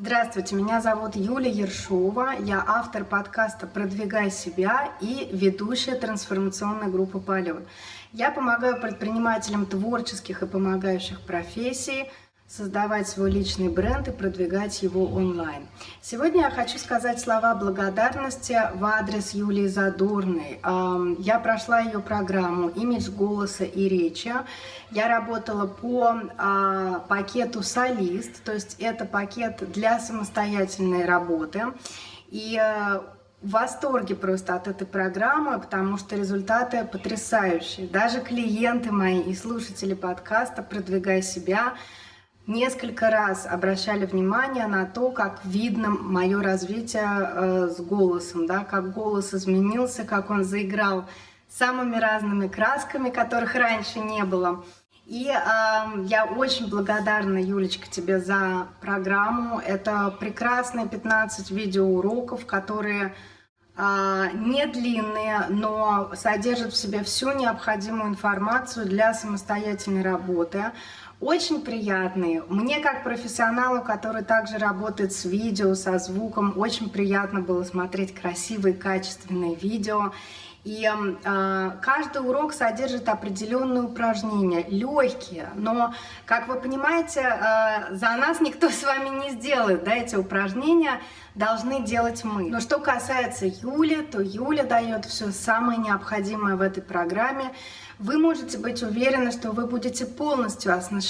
Здравствуйте, меня зовут Юлия Ершова, я автор подкаста «Продвигай себя» и ведущая трансформационной группы «Полет». Я помогаю предпринимателям творческих и помогающих профессий создавать свой личный бренд и продвигать его онлайн. Сегодня я хочу сказать слова благодарности в адрес Юлии Задорной. Я прошла ее программу «Имидж голоса и речи». Я работала по а, пакету «Солист», то есть это пакет для самостоятельной работы. И э, в восторге просто от этой программы, потому что результаты потрясающие. Даже клиенты мои и слушатели подкаста «Продвигай себя» несколько раз обращали внимание на то, как видно мое развитие э, с голосом, да, как голос изменился, как он заиграл самыми разными красками, которых раньше не было. И э, я очень благодарна, Юлечка, тебе за программу. Это прекрасные 15 видеоуроков, которые э, не длинные, но содержат в себе всю необходимую информацию для самостоятельной работы очень приятные. Мне как профессионалу, который также работает с видео, со звуком, очень приятно было смотреть красивые, качественные видео. И э, каждый урок содержит определенные упражнения, легкие, но, как вы понимаете, э, за нас никто с вами не сделает, да, эти упражнения должны делать мы. Но что касается Юли, то Юля дает все самое необходимое в этой программе. Вы можете быть уверены, что вы будете полностью оснащены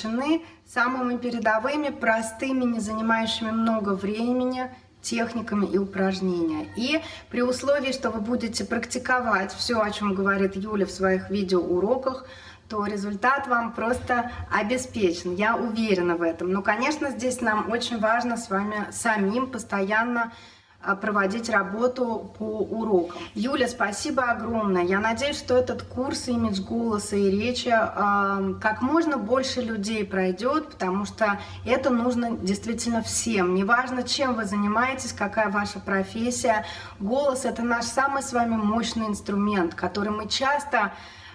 самыми передовыми, простыми, не занимающими много времени, техниками и упражнения. И при условии, что вы будете практиковать все, о чем говорит Юля в своих видеоуроках, то результат вам просто обеспечен. Я уверена в этом. Но, конечно, здесь нам очень важно с вами самим постоянно проводить работу по урокам. Юля, спасибо огромное. Я надеюсь, что этот курс имидж голоса и речи э, как можно больше людей пройдет, потому что это нужно действительно всем. Неважно, чем вы занимаетесь, какая ваша профессия. Голос — это наш самый с вами мощный инструмент, который мы часто а,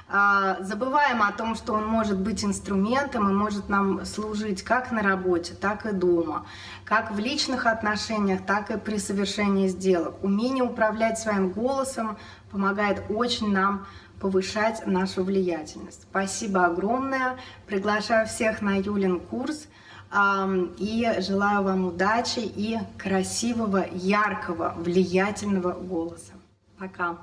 забываем о том, что он может быть инструментом и может нам служить как на работе, так и дома, как в личных отношениях, так и при совершении сделок. Умение управлять своим голосом помогает очень нам повышать нашу влиятельность. Спасибо огромное. Приглашаю всех на Юлин курс и желаю вам удачи и красивого, яркого, влиятельного голоса. Пока!